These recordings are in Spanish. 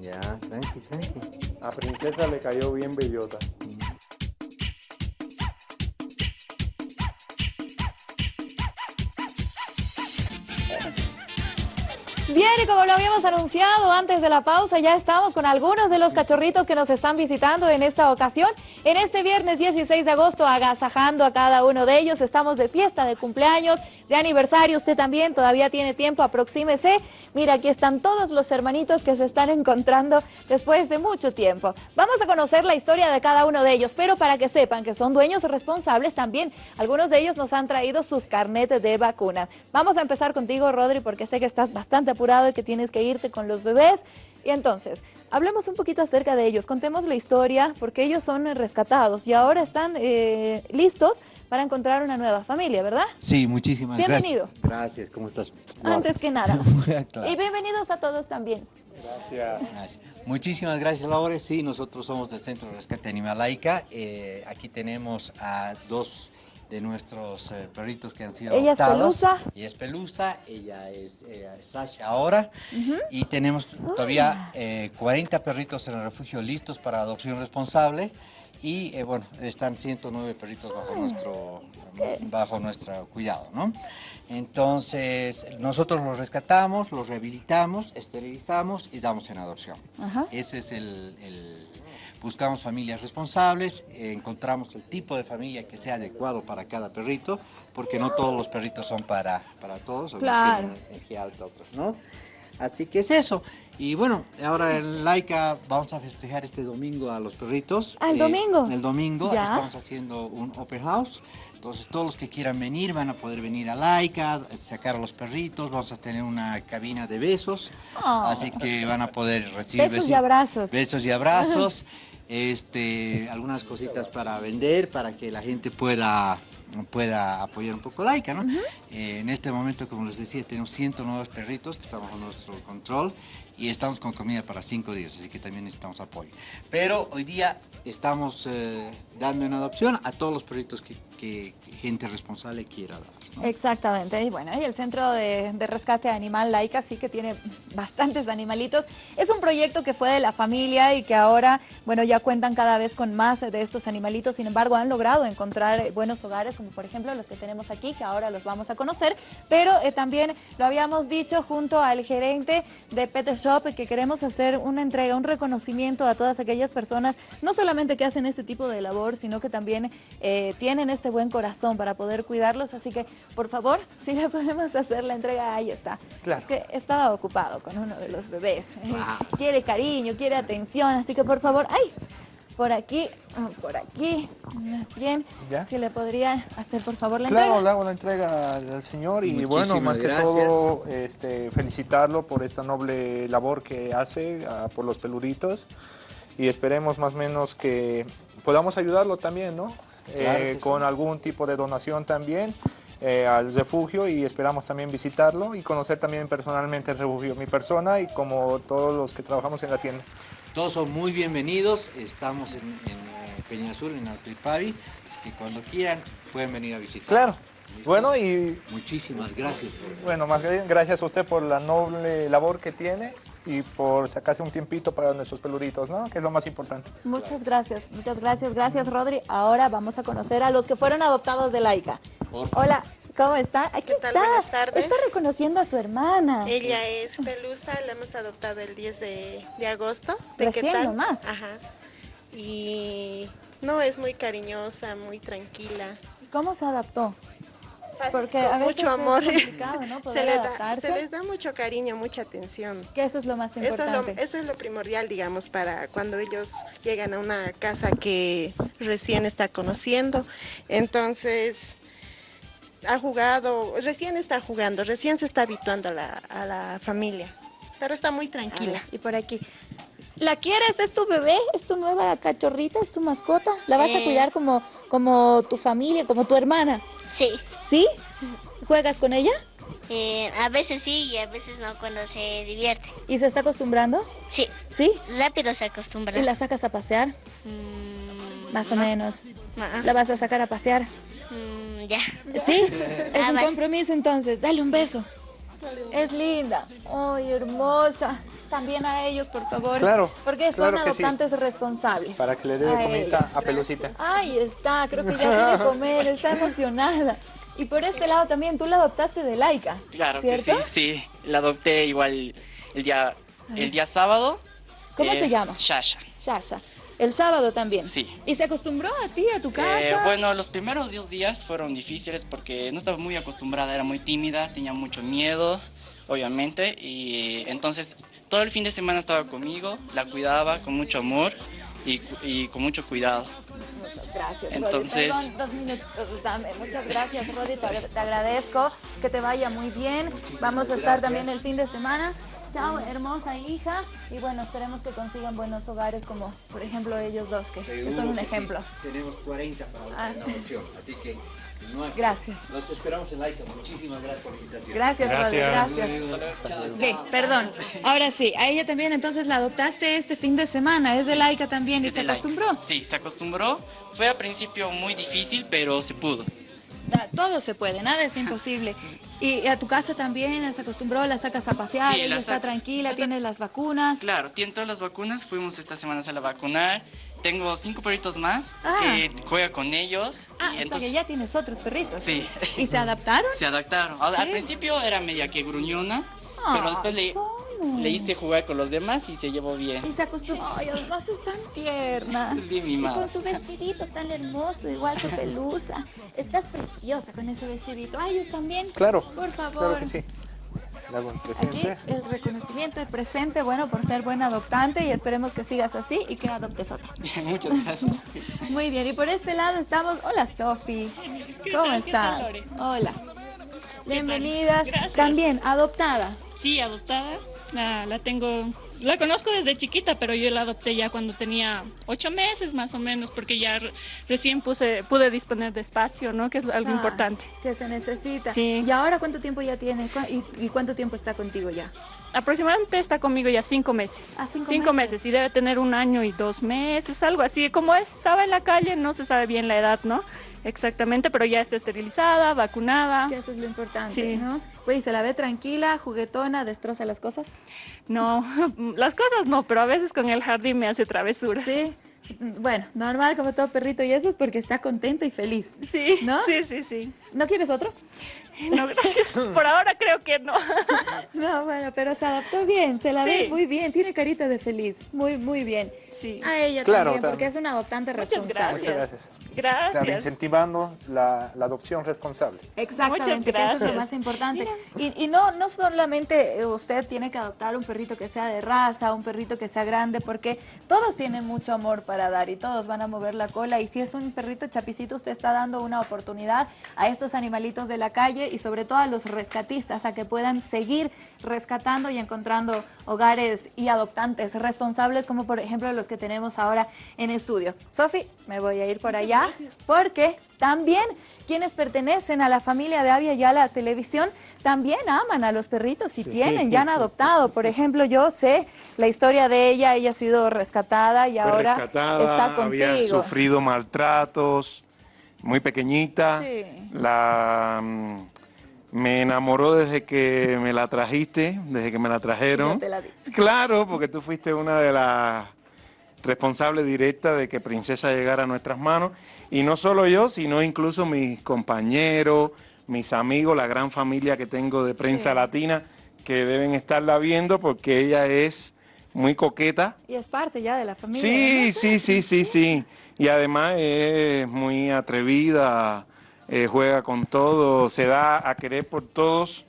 Ya, tranqui, tranqui. A Princesa le cayó bien bellota. Bien, y como lo habíamos anunciado antes de la pausa, ya estamos con algunos de los cachorritos que nos están visitando en esta ocasión. En este viernes 16 de agosto, agasajando a cada uno de ellos, estamos de fiesta, de cumpleaños, de aniversario. Usted también todavía tiene tiempo, aproxímese. Mira, aquí están todos los hermanitos que se están encontrando después de mucho tiempo. Vamos a conocer la historia de cada uno de ellos, pero para que sepan que son dueños responsables también, algunos de ellos nos han traído sus carnetes de vacuna. Vamos a empezar contigo, Rodri, porque sé que estás bastante apurado y que tienes que irte con los bebés. Y entonces, hablemos un poquito acerca de ellos, contemos la historia, porque ellos son rescatados y ahora están eh, listos para encontrar una nueva familia, ¿verdad? Sí, muchísimas Bienvenido. gracias. Gracias, ¿cómo estás? Antes que nada. Claro. Y bienvenidos a todos también. Gracias. Gracias. Muchísimas gracias, Laura. Sí, nosotros somos del Centro de Rescate Animal Laica. Eh, aquí tenemos a dos de nuestros eh, perritos que han sido Ella es adoptados. Pelusa. Ella es Pelusa, ella es, ella es Sasha ahora. Y tenemos todavía eh, 40 perritos en el refugio listos para adopción responsable. Y eh, bueno, están 109 perritos bajo nuestro, bajo nuestro cuidado, ¿no? Entonces, nosotros los rescatamos, los rehabilitamos, esterilizamos y damos en adopción. Ajá. Ese es el, el- buscamos familias responsables, eh, encontramos el tipo de familia que sea adecuado para cada perrito, porque no todos los perritos son para, para todos, Claro. tienen energía alta, otros no. Así que es eso. Y bueno, ahora en Laika vamos a festejar este domingo a los perritos. Ah, ¿el domingo? El domingo Ya. estamos haciendo un open house. Entonces todos los que quieran venir van a poder venir a Laika, sacar a los perritos, vamos a tener una cabina de besos, Oh. así que van a poder recibir Besos y abrazos. Besos y abrazos, este, algunas cositas para vender, para que la gente pueda, pueda apoyar un poco Laika, ¿no? Eh, en este momento, como les decía, tenemos 109 perritos que están bajo nuestro control y estamos con comida para cinco días, así que también necesitamos apoyo. Pero hoy día estamos eh, dando en adopción a todos los perritos que, que gente responsable quiera dar. ¿No? Exactamente, y bueno, y el Centro de, de Rescate Animal Laica sí que tiene bastantes animalitos. Es un proyecto que fue de la familia y que ahora, bueno, ya cuentan cada vez con más de estos animalitos, sin embargo han logrado encontrar eh, buenos hogares, como por ejemplo los que tenemos aquí, que ahora los vamos a conocer, pero eh, también lo habíamos dicho junto al gerente de Pet Shop, que queremos hacer una entrega, un reconocimiento a todas aquellas personas, no solamente que hacen este tipo de labor, sino que también eh, tienen este buen corazón para poder cuidarlos, así que por favor, si le podemos hacer la entrega, ahí está. Claro. Es que estaba ocupado con uno de los bebés. Claro. Quiere cariño, quiere atención, así que por favor, ¡ay! Por aquí, ah, por aquí, más bien, ¿Ya? si le podría hacer por favor la Claro, entrega. le hago la entrega al señor y Muchísimas bueno, más que gracias. todo este, felicitarlo por esta noble labor que hace ah, por los peluritos y esperemos más o menos que podamos ayudarlo también, ¿no? Claro Eh, que sí. con algún tipo de donación también eh, al refugio y esperamos también visitarlo y conocer también personalmente el refugio, mi persona y como todos los que trabajamos en la tienda. Todos son muy bienvenidos, estamos en, en eh, Peña Azul, en Altripavi, así que cuando quieran pueden venir a visitar. Claro. ¿Listo? Bueno, y Muchísimas gracias. por- Bueno, más bien gracias a usted por la noble labor que tiene y por sacarse un tiempito para nuestros peluritos, ¿no? Que es lo más importante. Muchas gracias, muchas gracias, gracias Rodri. Ahora vamos a conocer a los que fueron adoptados de Laica. Hola, ¿cómo está? Aquí ¿Qué tal? está. Buenas tardes. Está reconociendo a su hermana. Ella es Pelusa, la hemos adoptado el 10 de, de agosto. ¿De Recién qué tal? nomás. Ajá. Y no, es muy cariñosa, muy tranquila. ¿Cómo se adaptó? Fácil, Porque con a veces mucho es amor. complicado, ¿no? Poder se, les da, se les da mucho cariño, mucha atención. Que eso es lo más Eso es lo, importante. eso es lo primordial, digamos, para cuando ellos llegan a una casa que recién está conociendo. Entonces, ha jugado, recién está jugando, recién se está habituando a la, a la familia, pero está muy A tranquila. ver, y por aquí. ¿La quieres? ¿Es tu bebé? ¿Es tu nueva cachorrita? ¿Es tu mascota? ¿La vas a Eh. cuidar como, como tu familia, como tu hermana? Sí, ¿Sí? ¿Juegas con ella? eh, a veces sí y a veces no cuando se divierte. ¿Y se está acostumbrando? Sí, ¿Sí? rápido se acostumbra. ¿Y la sacas a pasear? Mm, Más o no, menos. no, no. ¿La vas a sacar a pasear? Mm, ya. ¿Sí? Es Ah, un vale. compromiso entonces. Dale un beso. Es linda. Ay, hermosa. También a ellos, por favor. Claro, Porque son claro que sí. adoptantes responsables. Para que le dé comida a Pelucita. Ahí está, creo que ya quiere comer, está emocionada. Y por este lado también, tú la adoptaste de Laika. Claro ¿cierto? que sí, sí. La adopté igual el día, el día sábado. ¿Cómo Eh, se llama? Shasha. Shasha. El sábado también. Sí. ¿Y se acostumbró a ti, a tu casa? Eh, bueno, los primeros dos días fueron difíciles porque no estaba muy acostumbrada, era muy tímida, tenía mucho miedo, obviamente, y entonces todo el fin de semana estaba conmigo, la cuidaba con mucho amor y, con mucho cuidado. Gracias, Entonces- Rodi. Perdón, dos minutos, dame. Muchas gracias, Rodi. Te, te agradezco. Que te vaya muy bien. Vamos a estar también el fin de semana. Chao, hermosa hija. Y bueno, esperemos que consigan buenos hogares como, por ejemplo, ellos dos, que, son un que sí. ejemplo. Tenemos 40 para Ah. la adopción, así que Gracias. Los esperamos en Laika. Muchísimas gracias por la invitación. Gracias. Gracias. Gracias. Ok, perdón. Ahora sí, a ella también entonces la adoptaste este fin de semana. Es de Laika también y se acostumbró. Sí, se acostumbró. Fue al principio muy difícil, pero se pudo. Todo se puede, nada es imposible. Y a tu casa también se acostumbró, la sacas a pasear, Sí, ella la está tranquila, tiene las vacunas. Claro, tiene todas las vacunas, fuimos esta semana a la vacunar. Tengo cinco perritos más Ah. que juega con ellos. Ah, y entonces que ya tienes otros perritos. Sí. ¿Y se adaptaron? se adaptaron. Al, principio era media que gruñona, Ah, pero después le, hice jugar con los demás y se llevó bien. Y se acostumbró. Ay, además es tan tierna. Es bien mimada. con su vestidito tan hermoso, igual su pelusa. Estás preciosa con ese vestidito. Ay, ellos también. Claro, Por favor. claro que sí. Le hago un Aquí el reconocimiento, el presente, bueno, por ser buen adoptante y esperemos que sigas así y que adoptes otro. Muchas gracias. Muy bien, y por este lado estamos. Hola, Sofi. ¿Cómo estás? Hola. Bienvenida. Gracias. También adoptada. Sí, adoptada. La, la tengo, la conozco desde chiquita, pero yo la adopté ya cuando tenía ocho meses más o menos, porque ya re- recién puse, pude disponer de espacio, ¿no? Que es algo Ah, importante. Que se necesita. Sí. ¿Y ahora cuánto tiempo ya tiene? ¿Cu- ¿Y, y cuánto tiempo está contigo ya? Aproximadamente está conmigo ya cinco meses. Ah, cinco meses. meses. y debe tener un año y dos meses, algo así. Como estaba en la calle, no se sabe bien la edad, ¿no? Exactamente, pero ya está esterilizada, vacunada. Que eso es lo importante, Sí. ¿no? Se la ve tranquila, juguetona, destroza las cosas. No, las cosas no, pero a veces con el jardín me hace travesuras. Sí. Bueno, normal como todo perrito y eso es porque está contenta y feliz. Sí, ¿No? sí, sí, sí. ¿No quieres otro? No, gracias. Por ahora creo que no. No, bueno, pero se adaptó bien, se la ve muy bien, tiene carita de feliz, muy, muy bien. Sí. A ella Claro, también, porque es una adoptante Muchas responsable. Muchas gracias. Gracias. incentivando la, la adopción responsable. Exactamente, Muchas que eso es lo gracias. más importante. Y, y no, no solamente eh, usted tiene que adoptar un perrito que sea de raza, un perrito que sea grande, porque todos tienen mucho amor para dar y todos van a mover la cola. Y si es un perrito chapicito, usted está dando una oportunidad a estos animalitos de la calle y sobre todo a los rescatistas a que puedan seguir rescatando y encontrando hogares y adoptantes responsables, como por ejemplo los que tenemos ahora en estudio. Sofi, me voy a ir por allá porque también quienes pertenecen a la familia de Avia Yala Televisión también aman a los perritos y tienen, ya han adoptado. Por ejemplo, yo sé la historia de ella, ella ha sido rescatada y Fue ahora rescatada, está había contigo. sufrido maltratos, muy pequeñita. Sí. La me enamoró desde que me la trajiste, desde que me la trajeron. yo te la di. Claro, porque tú fuiste una de las responsables directas de que Princesa llegara a nuestras manos. Y no solo yo, sino incluso mis compañeros, mis amigos, la gran familia que tengo de prensa Sí. latina, que deben estarla viendo porque ella es muy coqueta. Y es parte ya de la familia. Sí, ¿no? sí, sí, sí, sí. Y además es muy atrevida, eh, juega con todo, se da a querer por todos.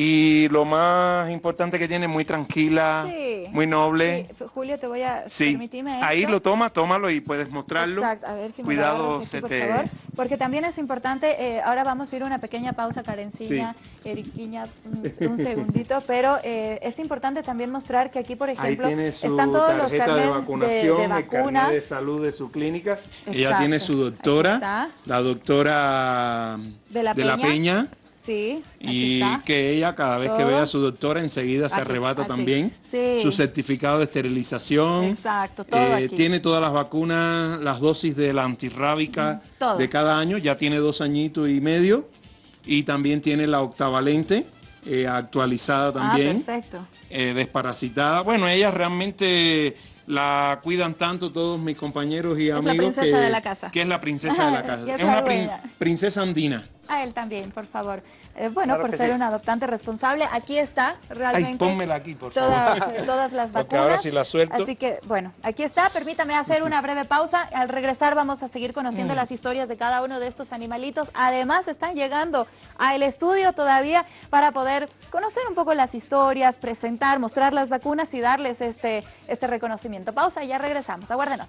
Y lo más importante que tiene, muy tranquila, Sí. muy noble. Sí, Julio, te voy a Sí, permitirme ahí esto? lo toma, tómalo y puedes mostrarlo. Exacto, a ver si me Cuidado, aquí, se por te... favor. Porque también es importante, eh, ahora vamos a ir a una pequeña pausa, Karenciña, Eriquiña, un, un segundito, pero eh, es importante también mostrar que aquí, por Ahí ejemplo, están todos los tarjeta carnets de vacunación, de, vacuna. carnet de salud de su clínica. Ella tiene su doctora, la doctora De la Peña. Peña. Sí, Y está. que ella cada vez que Todo. ve a su doctora enseguida se arrebata también Sí. su certificado de esterilización. Exacto, todo Eh, aquí. tiene todas las vacunas, las dosis de la antirrábica todo. de cada año, ya tiene dos añitos y medio. Y también tiene la octavalente eh, actualizada Ah, también. perfecto. eh, desparasitada. Bueno, ellas realmente la cuidan tanto todos mis compañeros y la amigos princesa que, de la casa. que es la princesa de la casa. Es una prin- princesa andina. A él también, por favor. Eh, bueno, Claro por ser sí. un adoptante responsable, aquí está realmente. Ay, pónmela aquí, por favor. todas, eh, todas las vacunas. Porque ahora sí la suelto. Así que, bueno, aquí está. Permítame hacer una breve pausa. Al regresar vamos a seguir conociendo Mm. las historias de cada uno de estos animalitos. Además, están llegando al estudio todavía para poder conocer un poco las historias, presentar, mostrar las vacunas y darles este, este reconocimiento. Pausa y ya regresamos. Aguárdenos.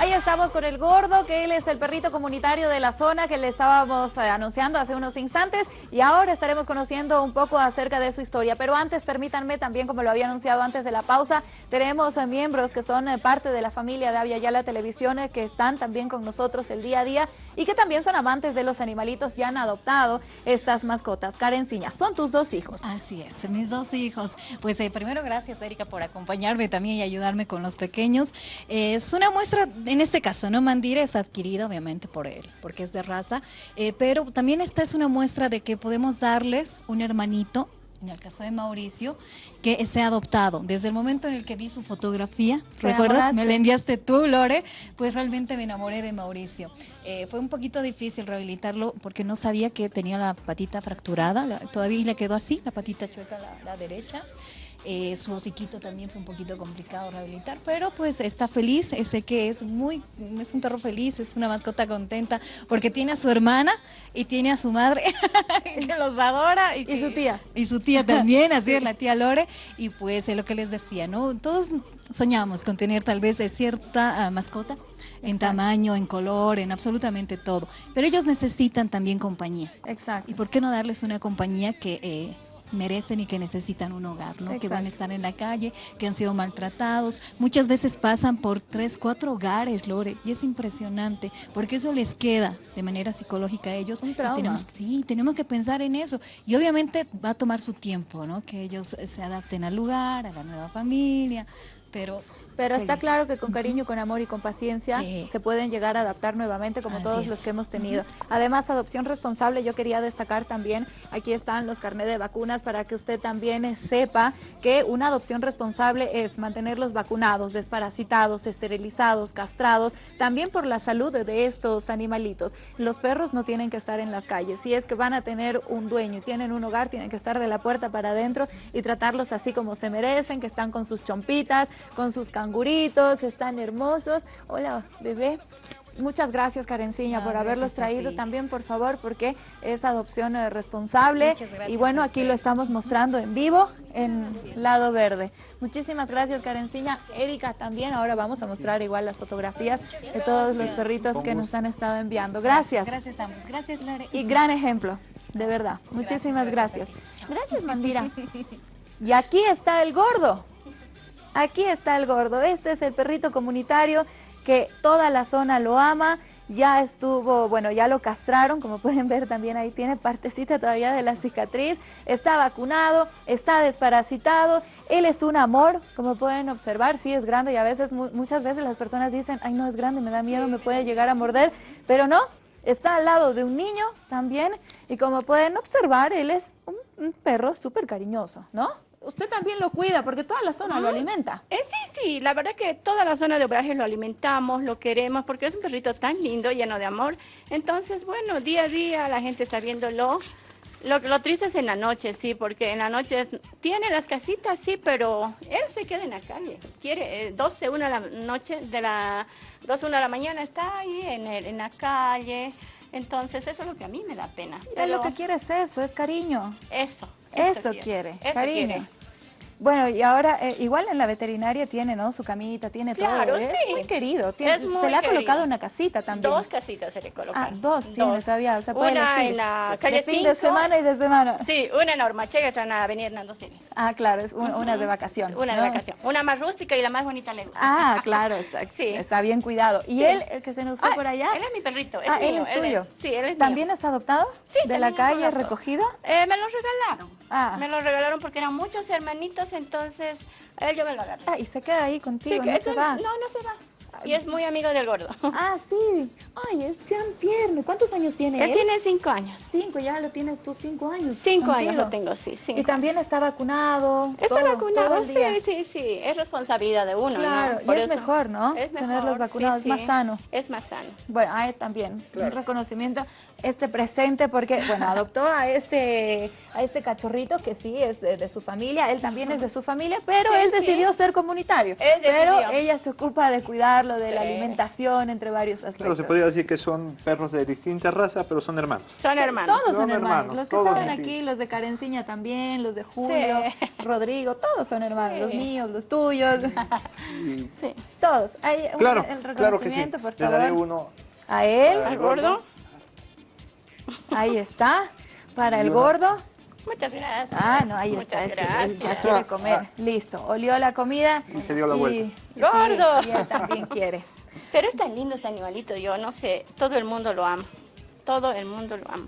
Ahí estamos con el gordo, que él es el perrito comunitario de la zona que le estábamos eh, anunciando hace unos instantes y ahora estaremos conociendo un poco acerca de su historia. Pero antes, permítanme también, como lo había anunciado antes de la pausa, tenemos eh, miembros que son eh, parte de la familia de Avia Yala Televisión que están también con nosotros el día a día y que también son amantes de los animalitos y han adoptado estas mascotas. Karen Ciña, son tus dos hijos. Así es, mis dos hijos. Pues primero gracias Erika por acompañarme también y ayudarme con los pequeños. Es una muestra, en este caso, ¿no? Mandira es adquirido obviamente por él, porque es de raza, eh, pero también esta es una muestra de que podemos darles un hermanito, en el caso de Mauricio, que se ha adoptado. Desde el momento en el que vi su fotografía, ¿Te ¿recuerdas? enamoraste? Me la enviaste tú, Lore, pues realmente me enamoré de Mauricio. Eh, fue un poquito difícil rehabilitarlo porque no sabía que tenía la patita fracturada, la- todavía le quedó así, la patita chueca, la, la derecha. Eh, su hociquito también fue un poquito complicado rehabilitar, pero pues está feliz, sé que es muy, es un perro feliz, es una mascota contenta, porque tiene a su hermana y tiene a su madre, que los adora. Y, su tía. y su tía también, así es la tía Lore, y pues es lo que les decía, ¿no? Todos soñamos con tener tal vez eh, cierta ah, mascota en tamaño, en color, en absolutamente todo, pero ellos necesitan también compañía. Exacto. ¿Y por qué no darles una compañía que eh, merecen y que necesitan un hogar, ¿no? Que van a estar en la calle, que han sido maltratados. Muchas veces pasan por tres, cuatro hogares, Lore, y es impresionante, porque eso les queda de manera psicológica a ellos. Un trauma. Tenemos, sí, tenemos que pensar en eso. Y obviamente va a tomar su tiempo, ¿no? Que ellos se adapten al lugar, a la nueva familia, pero... Pero está feliz. claro que con cariño, con amor y con paciencia Sí. se pueden llegar a adaptar nuevamente como Así todos es. los que hemos tenido. Además, adopción responsable, yo quería destacar también, aquí están los carnet de vacunas para que usted también eh, sepa que una adopción responsable es mantenerlos vacunados, desparasitados, esterilizados, castrados, también por la salud de estos animalitos. Los perros no tienen que estar en las calles. Si es que van a tener un dueño y tienen un hogar, tienen que estar de la puerta para adentro y tratarlos así como se merecen, que están con sus chompitas, con sus canguritos, están hermosos. Hola, bebé. Muchas gracias, Karenciña, No, por haberlos traído también, por favor, porque es adopción eh, responsable. Gracias Y bueno, aquí lo estamos mostrando en vivo en Lado Verde. Muchísimas gracias, Karenciña. Erika también. Ahora vamos a mostrar igual las fotografías de todos los perritos que nos han estado enviando. Gracias. Gracias, ambos. Gracias, Lore. Y gran ejemplo, de verdad. Muchísimas gracias. Gracias, Mandira. Y aquí está el gordo. Aquí está el gordo. Este es el perrito comunitario que toda la zona lo ama. Ya estuvo, bueno, ya lo castraron, como pueden ver también ahí tiene partecita todavía de la cicatriz. Está vacunado, está desparasitado. Él es un amor, como pueden observar, sí es grande y a veces, mu- muchas veces las personas dicen, ay no es grande, me da miedo, me puede llegar a morder, pero no, Está al lado de un niño también y como pueden observar, él es un, un perro súper cariñoso, ¿no? Usted también lo cuida porque toda la zona lo alimenta. Eh, sí, sí, la verdad que toda la zona de Obrajes lo alimentamos, lo queremos, porque es un perrito tan lindo, lleno de amor. Entonces, bueno, día a día la gente está viéndolo. Lo, lo triste es en la noche, sí, porque en la noche es- tiene las casitas, sí, pero él se queda en la calle. Quiere, eh, 12, 1 de la noche, de la 12, 1 de la mañana está ahí en, el- en la calle. Entonces, eso es lo que a mí me da pena. Él lo Pero que quiere es eso, es cariño. eso, Eso, quiere, eso cariño. quiere. Bueno, y ahora, eh, igual en la veterinaria tiene, ¿no? Su camita, tiene Claro, todo. Es sí. muy querido. Tiene- Es muy se le ha colocado querido. una casita también. Dos casitas se le colocan. Ah, dos tiene todavía, o sea, puede Una elegir. en la De calle fin de 5. semana y de semana. Sí, una en Ormache y otra en la avenida Hernando Siles. Ah, claro, es un- una de vacación. Una de ¿no? vacación. Una más rústica y la más bonita le gusta. Ah, claro, está, Sí. está bien cuidado. ¿Y Sí. él, el que se nos fue Ah, por allá? Él es mi perrito. Es ah, él es tuyo. sí, él es ¿También mío. es adoptado? Sí, ¿De la calle, recogido? Eh, me lo regalaron. Ah. Me lo regalaron porque eran muchos hermanitos, entonces él yo me lo agarré. Ah, y se queda ahí Sí, contigo, que no eso se va. No, no se va. Y es muy amigo del gordo. Ah, sí. Ay, es tan tierno. ¿Cuántos años tiene él? Él tiene cinco años. Cinco, ya lo tienes tú cinco años. Cinco años lo tengo, sí. Cinco Y también está vacunado. Está todo, vacunado, todo sí, sí, sí. Es responsabilidad de uno, Claro, ¿no? y es eso- mejor, ¿no? Es mejor, Tenerlos sí, vacunados, es sí. más sano. Es más sano. Bueno, ahí también un reconocimiento este presente porque bueno adoptó a este a este cachorrito que sí es de, de su familia, él también es de su familia, pero Sí, él sí. decidió ser comunitario. Él pero decidió. ella se ocupa de cuidarlo, de la alimentación, entre varios Claro, aspectos. se podría decir que son perros de distinta raza, pero son hermanos. Son hermanos. Todos son Son hermanos. hermanos, Los que todos, están sí. aquí, los de Carenciña también, los de Julio, Sí. Rodrigo, todos son hermanos. Sí. Los míos, los tuyos. Sí. todos. Hay un- Claro, el claro que sí. reconocimiento, por Le daré favor. uno A él. al ¿Al gordo? Ahí está. Para el gordo. Muchas gracias. Ah, no, ahí Muchas está. es que él ya gracias. quiere comer. Listo. Olió la comida. Y se dio la vuelta. sí, Gordo. y él también quiere. Pero es tan lindo este animalito, yo no sé, todo el mundo lo ama. Todo el mundo lo ama.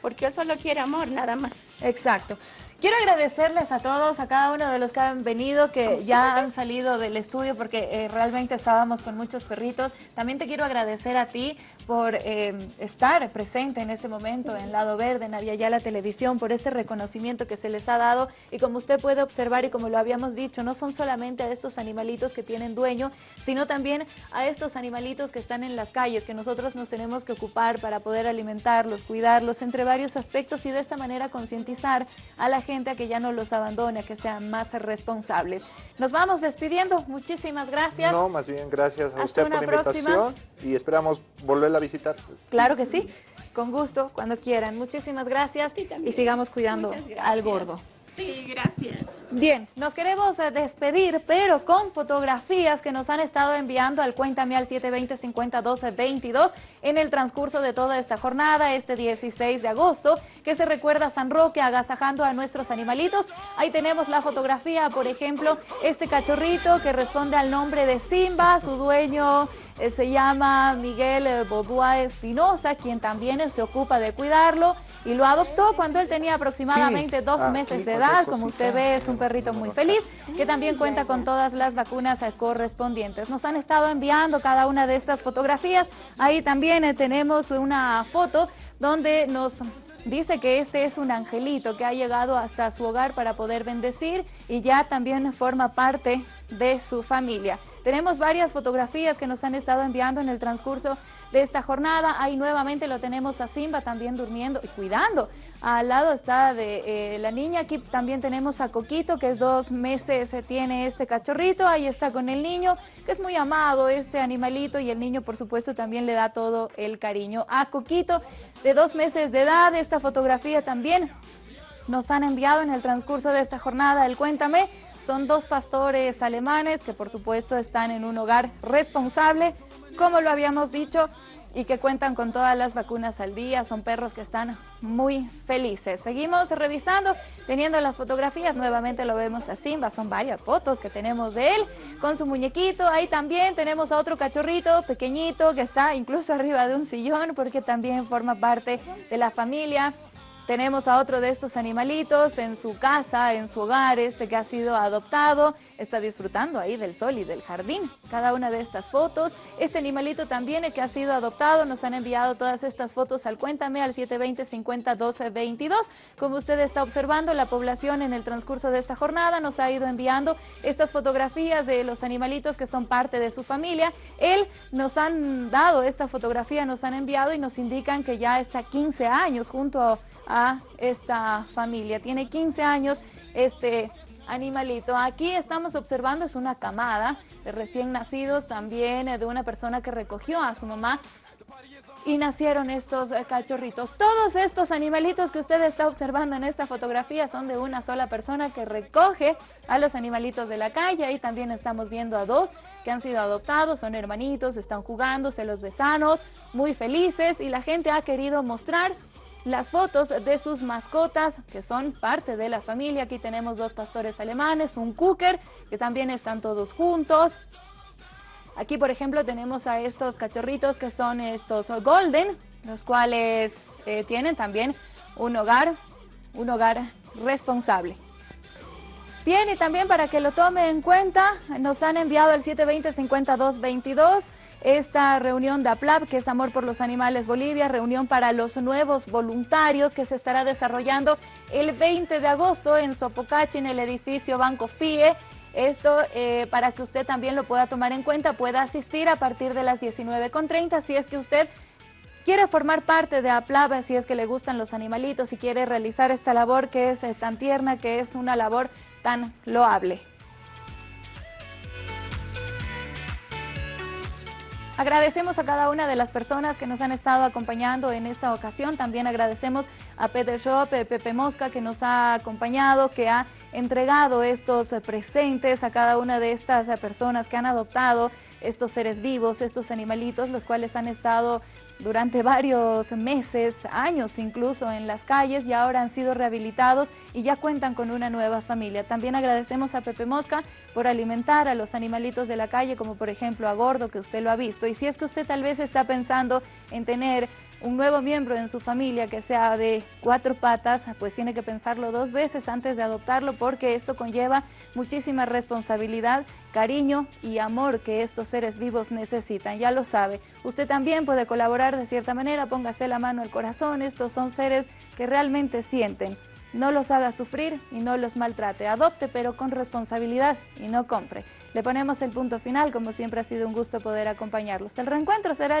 Porque él solo quiere amor, nada más. Exacto. Quiero agradecerles a todos, a cada uno de los que han venido, que ya han salido del estudio porque eh, realmente estábamos con muchos perritos. También te quiero agradecer a ti por eh, estar presente en este momento en Lado Verde, en Aviala Televisión, por este reconocimiento que se les ha dado. Y como usted puede observar y como lo habíamos dicho, no son solamente a estos animalitos que tienen dueño, sino también a estos animalitos que están en las calles, que nosotros nos tenemos que ocupar para poder alimentarlos, cuidarlos, entre varios aspectos y de esta manera concientizar a la gente a que ya no los abandone, a que sean más responsables. Nos vamos despidiendo. Muchísimas gracias. No, más bien gracias a Hasta usted por la próxima. invitación y esperamos volverla a visitar. Claro que sí. Con gusto, cuando quieran. Muchísimas gracias y sigamos cuidando al gordo. Sí, gracias. Bien, nos queremos eh, despedir, pero con fotografías que nos han estado enviando al Cuéntame al 720-5012-22 en el transcurso de toda esta jornada, este 16 de agosto, que se recuerda San Roque agasajando a nuestros animalitos. Ahí tenemos la fotografía, por ejemplo, este cachorrito que responde al nombre de Simba, su dueño eh, se llama Miguel eh, Bodua Espinosa, quien también se ocupa de cuidarlo y lo adoptó cuando él tenía aproximadamente dos Ah, meses de edad. Como usted ve, es un perrito muy feliz que también cuenta con todas las vacunas correspondientes. Nos han estado enviando cada una de estas fotografías. Ahí también eh, tenemos una foto donde nos dice que este es un angelito que ha llegado hasta su hogar para poder bendecir y ya también forma parte de su familia. Tenemos varias fotografías que nos han estado enviando en el transcurso de esta jornada. Ahí nuevamente lo tenemos a Simba también durmiendo y cuidando. Al lado está de eh, la niña. Aquí también tenemos a Coquito, que es dos meses tiene este cachorrito. Ahí está con el niño, que es muy amado este animalito y el niño por supuesto también le da todo el cariño. A Coquito, de dos meses de edad, esta fotografía también nos han enviado en el transcurso de esta jornada el Cuéntame. Son dos pastores alemanes que por supuesto están en un hogar responsable, como lo habíamos dicho, y que cuentan con todas las vacunas al día. Son perros que están muy felices. Seguimos revisando, teniendo las fotografías. Nuevamente lo vemos a Simba. Son varias fotos que tenemos de él con su muñequito. Ahí también tenemos a otro cachorrito pequeñito que está incluso arriba de un sillón porque también forma parte de la familia. Tenemos a otro de estos animalitos en su casa, en su hogar, este que ha sido adoptado, está disfrutando ahí del sol y del jardín. Cada una de estas fotos. Este animalito también eh, que ha sido adoptado, nos han enviado todas estas fotos al Cuéntame al 720-50-12-22. Como usted está observando, la población en el transcurso de esta jornada nos ha ido enviando estas fotografías de los animalitos que son parte de su familia. Él nos han dado esta fotografía, nos han enviado y nos indican que ya está 15 años junto a a esta familia. Tiene 15 años este animalito. Aquí estamos observando, es una camada de recién nacidos, también eh, de una persona que recogió a su mamá y nacieron estos eh, cachorritos. Todos estos animalitos que usted está observando en esta fotografía son de una sola persona que recoge a los animalitos de la calle. Ahí también estamos viendo a dos que han sido adoptados, son hermanitos, están jugando, se los besanos, muy felices y la gente ha querido mostrar las fotos de sus mascotas que son parte de la familia. Aquí tenemos dos pastores alemanes, un cooker, que también están todos juntos. Aquí, por ejemplo, tenemos a estos cachorritos que son estos golden, los cuales eh, tienen también un hogar, un hogar responsable. Bien, y también para que lo tome en cuenta, nos han enviado el 720-5222 esta reunión de APLAB, que es Amor por los Animales Bolivia, reunión para los nuevos voluntarios que se estará desarrollando el 20 de agosto en Sopocachi, en el edificio Banco FIE. Esto eh, para que usted también lo pueda tomar en cuenta, pueda asistir a partir de las 19.30 si es que usted quiere formar parte de APLAB, si es que le gustan los animalitos, si quiere realizar esta labor que es eh, tan tierna, que es una labor tan loable. Agradecemos a cada una de las personas que nos han estado acompañando en esta ocasión. También agradecemos a Peter Shop, Pepe Mosca, que nos ha acompañado, que ha entregado estos presentes a cada una de estas personas que han adoptado estos seres vivos, estos animalitos, los cuales han estado durante varios meses, años incluso en las calles y ahora han sido rehabilitados y ya cuentan con una nueva familia. También agradecemos a Pepe Mosca por alimentar a los animalitos de la calle, como por ejemplo a Gordo, que usted lo ha visto. Y si es que usted tal vez está pensando en tener un nuevo miembro en su familia que sea de cuatro patas, pues tiene que pensarlo dos veces antes de adoptarlo porque esto conlleva muchísima responsabilidad, cariño y amor que estos seres vivos necesitan, ya lo sabe. Usted también puede colaborar de cierta manera, póngase la mano al corazón, estos son seres que realmente sienten. No los haga sufrir y no los maltrate. Adopte, pero con responsabilidad y no compre. Le ponemos el punto final, como siempre ha sido un gusto poder acompañarlos. El reencuentro será el